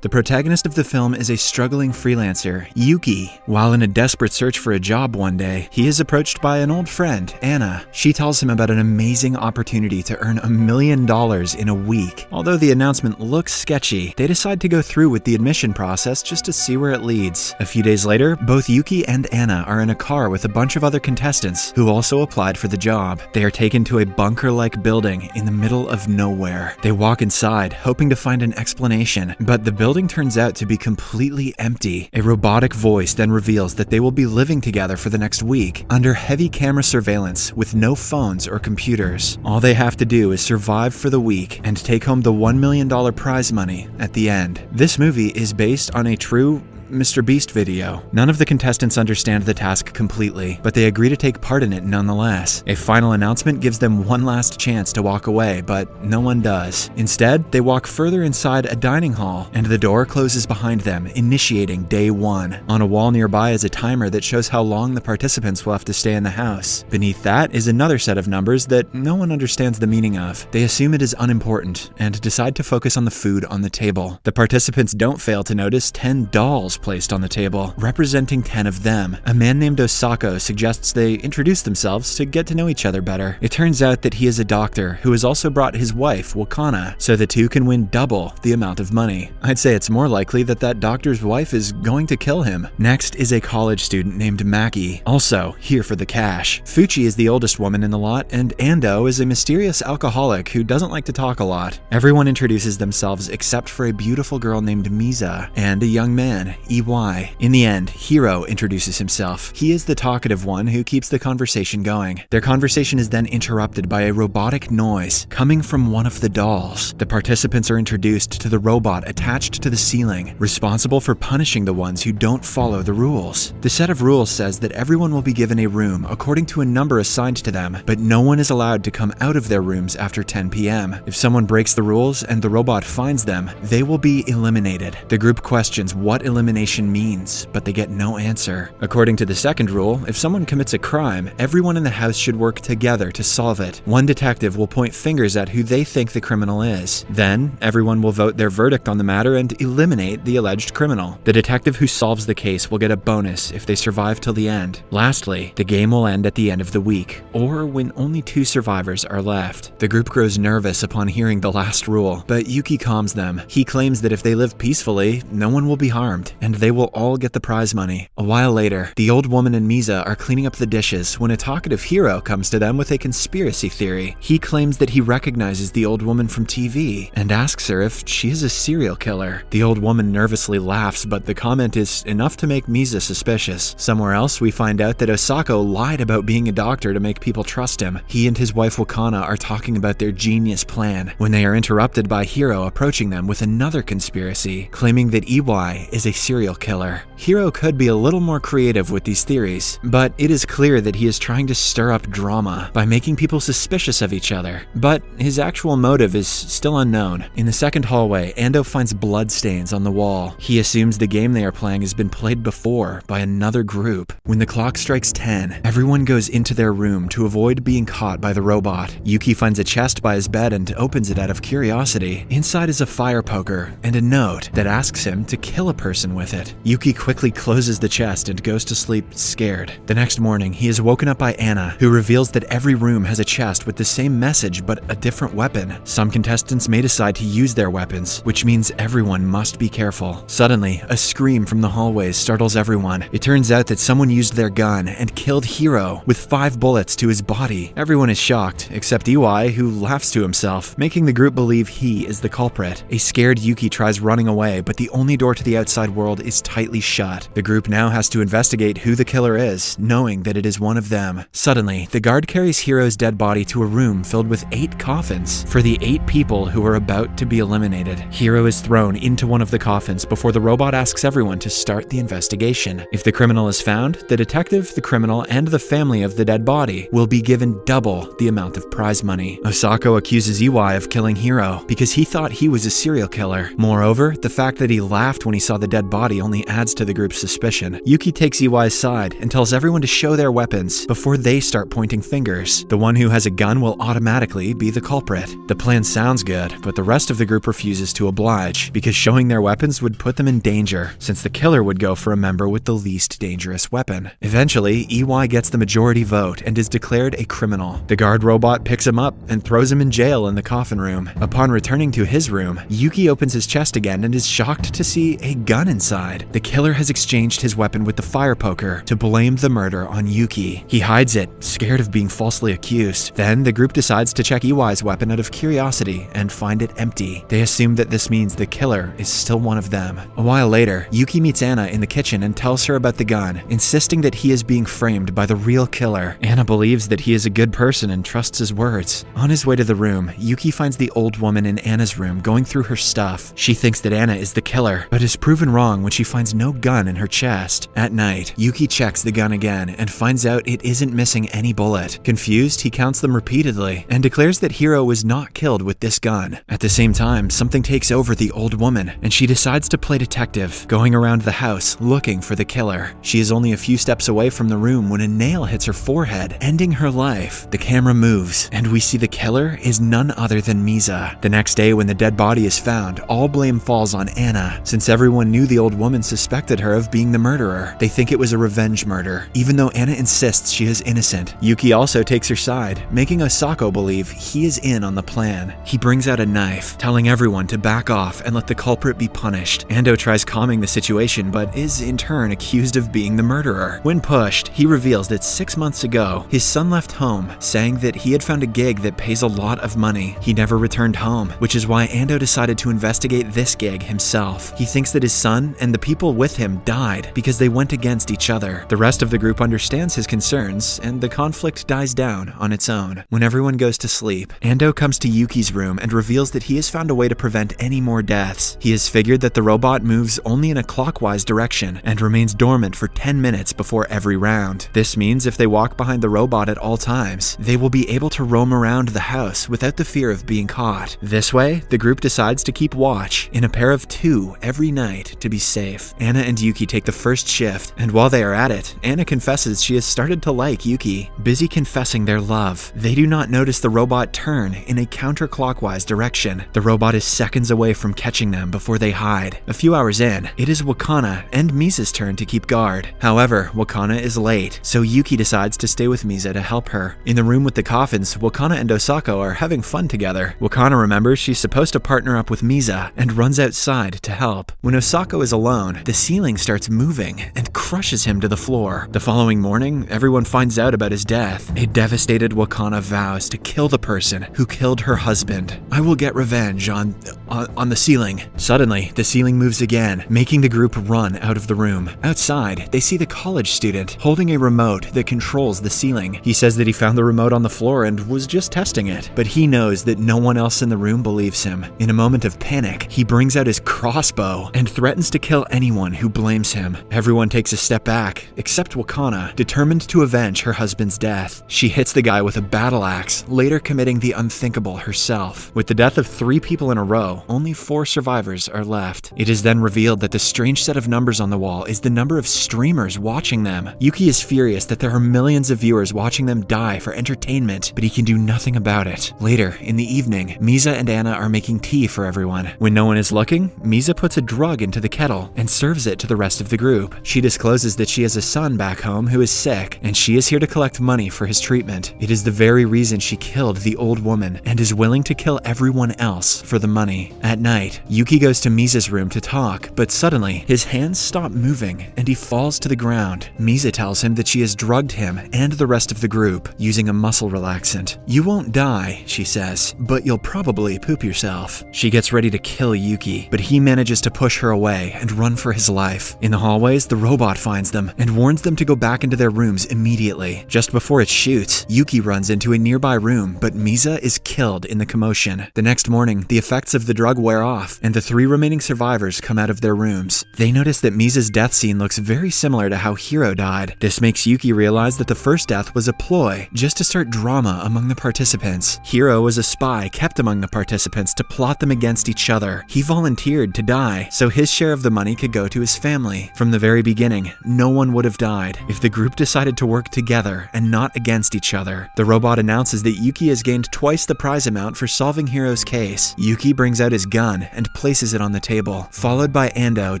The protagonist of the film is a struggling freelancer, Yuki. While in a desperate search for a job one day, he is approached by an old friend, Anna. She tells him about an amazing opportunity to earn a million dollars in a week. Although the announcement looks sketchy, they decide to go through with the admission process just to see where it leads. A few days later, both Yuki and Anna are in a car with a bunch of other contestants who also applied for the job. They are taken to a bunker like building in the middle of nowhere. They walk inside, hoping to find an explanation, but the building turns out to be completely empty. A robotic voice then reveals that they will be living together for the next week under heavy camera surveillance with no phones or computers. All they have to do is survive for the week and take home the $1 million prize money at the end. This movie is based on a true Mr. Beast video. None of the contestants understand the task completely, but they agree to take part in it nonetheless. A final announcement gives them one last chance to walk away, but no one does. Instead, they walk further inside a dining hall, and the door closes behind them, initiating day one. On a wall nearby is a timer that shows how long the participants will have to stay in the house. Beneath that is another set of numbers that no one understands the meaning of. They assume it is unimportant and decide to focus on the food on the table. The participants don't fail to notice 10 dolls placed on the table, representing 10 of them. A man named Osako suggests they introduce themselves to get to know each other better. It turns out that he is a doctor who has also brought his wife, Wakana, so the two can win double the amount of money. I'd say it's more likely that that doctor's wife is going to kill him. Next is a college student named Maki, also here for the cash. Fuchi is the oldest woman in the lot, and Ando is a mysterious alcoholic who doesn't like to talk a lot. Everyone introduces themselves except for a beautiful girl named Misa and a young man, Iwai. In the end, Hiro introduces himself. He is the talkative one who keeps the conversation going. Their conversation is then interrupted by a robotic noise coming from one of the dolls. The participants are introduced to the robot attached to the ceiling, responsible for punishing the ones who don't follow the rules. The set of rules says that everyone will be given a room according to a number assigned to them, but no one is allowed to come out of their rooms after 10 p.m. If someone breaks the rules and the robot finds them, they will be eliminated. The group questions what elimination means, but they get no answer. According to the second rule, if someone commits a crime, everyone in the house should work together to solve it. One detective will point fingers at who they think the criminal is. Then, everyone will vote their verdict on the matter and eliminate the alleged criminal. The detective who solves the case will get a bonus if they survive till the end. Lastly, the game will end at the end of the week, or when only two survivors are left. The group grows nervous upon hearing the last rule, but Yuki calms them. He claims that if they live peacefully, no one will be harmed, and they will all get the prize money. A while later, the old woman and Misa are cleaning up the dishes when a talkative Hiro comes to them with a conspiracy theory. He claims that he recognizes the old woman from TV and asks her if she is a serial killer. The old woman nervously laughs, but the comment is enough to make Misa suspicious. Somewhere else, we find out that Osako lied about being a doctor to make people trust him. He and his wife Wakana are talking about their genius plan when they are interrupted by Hiro approaching them with another conspiracy, claiming that Iwai is a serial killer. Hiro could be a little more creative with these theories, but it is clear that he is trying to stir up drama by making people suspicious of each other. But his actual motive is still unknown. In the second hallway, Ando finds bloodstains on the wall. He assumes the game they are playing has been played before by another group. When the clock strikes 10, everyone goes into their room to avoid being caught by the robot. Yuki finds a chest by his bed and opens it out of curiosity. Inside is a fire poker and a note that asks him to kill a person with it. Yuki quickly closes the chest and goes to sleep scared. The next morning, he is woken up by Anna, who reveals that every room has a chest with the same message but a different weapon. Some contestants may decide to use their weapons, which means everyone must be careful. Suddenly, a scream from the hallways startles everyone. It turns out that someone used their gun and killed Hiro with five bullets to his body. Everyone is shocked, except Iwai, who laughs to himself, making the group believe he is the culprit. A scared Yuki tries running away, but the only door to the outside world is tightly shut. The group now has to investigate who the killer is, knowing that it is one of them. Suddenly, the guard carries Hiro's dead body to a room filled with eight coffins for the eight people who are about to be eliminated. Hiro is thrown into one of the coffins before the robot asks everyone to start the investigation. If the criminal is found, the detective, the criminal, and the family of the dead body will be given double the amount of prize money. Osako accuses Iwai of killing Hiro because he thought he was a serial killer. Moreover, the fact that he laughed when he saw the dead body only adds to the group's suspicion. Yuki takes Iwai's side and tells everyone to show their weapons before they start pointing fingers. The one who has a gun will automatically be the culprit. The plan sounds good, but the rest of the group refuses to oblige because showing their weapons would put them in danger, since the killer would go for a member with the least dangerous weapon. Eventually, Iwai gets the majority vote and is declared a criminal. The guard robot picks him up and throws him in jail in the coffin room. Upon returning to his room, Yuki opens his chest again and is shocked to see a gun inside. The killer has exchanged his weapon with the fire poker to blame the murder on Yuki. He hides it, scared of being falsely accused. Then the group decides to check Iwai's weapon out of curiosity and find it empty. They assume that this means the killer is still one of them. A while later, Yuki meets Anna in the kitchen and tells her about the gun, insisting that he is being framed by the real killer. Anna believes that he is a good person and trusts his words. On his way to the room, Yuki finds the old woman in Anna's room going through her stuff. She thinks that Anna is the killer, but is proven wrong when she finds no gun in her chest. At night, Yuki checks the gun again and finds out it isn't missing any bullet. Confused, he counts them repeatedly and declares that Hiro was not killed with this gun. At the same time, something takes over the old woman and she decides to play detective, going around the house looking for the killer. She is only a few steps away from the room when a nail hits her forehead, ending her life. The camera moves and we see the killer is none other than Misa. The next day when the dead body is found, all blame falls on Anna. Since everyone knew the old woman suspected her of being the murderer, they think it was a revenge murder, even though Anna insists she is innocent. Yuki also takes her side, making Osako believe he is in on the plan. He brings out a knife, telling everyone to back off and let the culprit be punished. Ando tries calming the situation, but is in turn accused of being the murderer. When pushed, he reveals that six months ago, his son left home, saying that he had found a gig that pays a lot of money. He never returned home, which is why Ando decided to investigate this gig himself. He thinks that his son and the people with him died because they went against each other. The rest of the group understands his concerns, and the conflict dies down on its own. When everyone goes to sleep, Ando comes to Yuki's room and reveals that he has found a way to prevent any more deaths. He has figured that the robot moves only in a clockwise direction and remains dormant for 10 minutes before every round. This means if they walk behind the robot at all times, they will be able to roam around the house without the fear of being caught. This way, the group decides to keep watch in a pair of two every night to be safe. Anna and Yuki take the first shift, and while they are at it, Anna confesses she has started to like Yuki. Busy confessing their love, they do not notice the robot turn in a counterclockwise direction. The robot is seconds away from catching them before they hide. A few hours in, it is Wakana and Misa's turn to keep guard. However, Wakana is late, so Yuki decides to stay with Misa to help her. In the room with the coffins, Wakana and Osako are having fun together. Wakana remembers she's supposed to partner up with Misa and runs outside to help. When Osako is alone, the ceiling starts moving and crushes him to the floor. The following morning, everyone finds out about his death. A devastated Wakana vows to kill the person who killed her husband. I will get revenge on, on on the ceiling. Suddenly, the ceiling moves again, making the group run out of the room. Outside, they see the college student holding a remote that controls the ceiling. He says that he found the remote on the floor and was just testing it, but he knows that no one else in the room believes him. In a moment of panic, he brings out his crossbow and threatens to kill anyone who blames him. Everyone takes a step back, except Wakana, determined to avenge her husband's death. She hits the guy with a battle axe, later committing the unthinkable herself. With the death of three people in a row, only four survivors are left. It is then revealed that the strange set of numbers on the wall is the number of streamers watching them. Yuki is furious that there are millions of viewers watching them die for entertainment, but he can do nothing about it. Later, in the evening, Misa and Anna are making tea for everyone. When no one is looking, Misa puts a drug into the kettle and serves it to the rest of the group. She discloses that she has a son back home who is sick, and she is here to collect money for his treatment. It is the very reason she killed the old woman and is willing to kill everyone else for the money. At night, Yuki goes to Misa's room to talk, but suddenly, his hands stop moving and he falls to the ground. Misa tells him that she has drugged him and the rest of the group using a muscle relaxant. You won't die, she says, but you'll probably poop yourself. She gets ready to kill Yuki, but he manages to push her away and run for his life. In the hallways, the robot finds them and warns them to go back into their rooms immediately. Just before it shoots, Yuki runs into a nearby room, but Misa is killed in the commotion. The next morning, the effects of the drug wear off, and the three remaining survivors come out of their rooms. They notice that Misa's death scene looks very similar to how Hiro died. This makes Yuki realize that the first death was a ploy, just to start drama among the participants. Hiro was a spy kept among the participants to plot them against each other. He volunteered to die, so his share of the the money could go to his family. From the very beginning, no one would have died if the group decided to work together and not against each other. The robot announces that Yuki has gained twice the prize amount for solving Hiro's case. Yuki brings out his gun and places it on the table, followed by Ando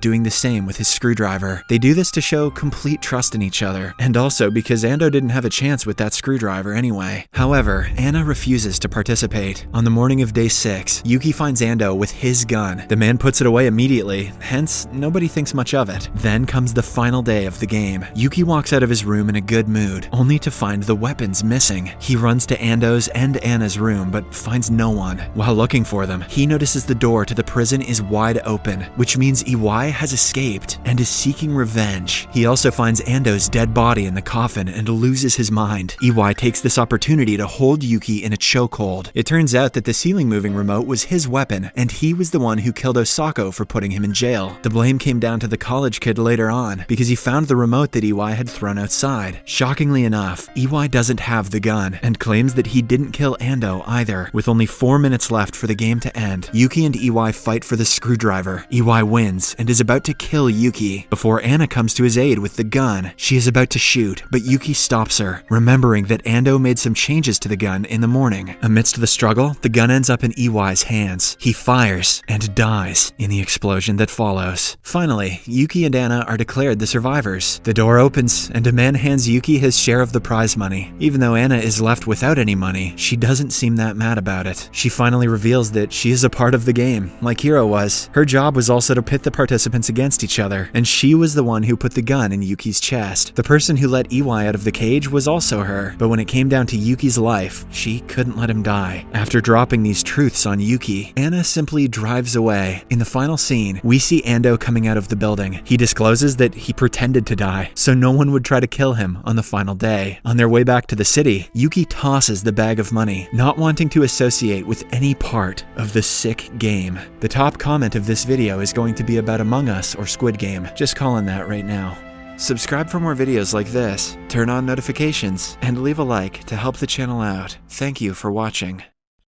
doing the same with his screwdriver. They do this to show complete trust in each other, and also because Ando didn't have a chance with that screwdriver anyway. However, Anna refuses to participate. On the morning of day 6, Yuki finds Ando with his gun. The man puts it away immediately, hence, nobody thinks much of it. Then comes the final day of the game. Yuki walks out of his room in a good mood, only to find the weapons missing. He runs to Ando's and Anna's room, but finds no one. While looking for them, he notices the door to the prison is wide open, which means Iwai has escaped and is seeking revenge. He also finds Ando's dead body in the coffin and loses his mind. Iwai takes this opportunity to hold Yuki in a chokehold. It turns out that the ceiling moving remote was his weapon, and he was the one who killed Osako for putting him in jail. The blame came down to the college kid later on, because he found the remote that Iwai had thrown outside. Shockingly enough, Iwai doesn't have the gun, and claims that he didn't kill Ando either. With only 4 minutes left for the game to end, Yuki and Iwai fight for the screwdriver. Iwai wins, and is about to kill Yuki. Before Anna comes to his aid with the gun, she is about to shoot, but Yuki stops her, remembering that Ando made some changes to the gun in the morning. Amidst the struggle, the gun ends up in Iwai's hands. He fires and dies in the explosion that follows. Finally, Yuki and Anna are declared the survivors. The door opens, and a man hands Yuki his share of the prize money. Even though Anna is left without any money, she doesn't seem that mad about it. She finally reveals that she is a part of the game, like Hiro was. Her job was also to pit the participants against each other, and she was the one who put the gun in Yuki's chest. The person who let Iwai out of the cage was also her, but when it came down to Yuki's life, she couldn't let him die. After dropping these truths on Yuki, Anna simply drives away. In the final scene, we see Ando coming out of the building. He discloses that he pretended to die, so no one would try to kill him on the final day. On their way back to the city, Yuki tosses the bag of money, not wanting to associate with any part of the sick game. The top comment of this video is going to be about Among Us or Squid Game. Just calling that right now. Subscribe for more videos like this, turn on notifications, and leave a like to help the channel out. Thank you for watching.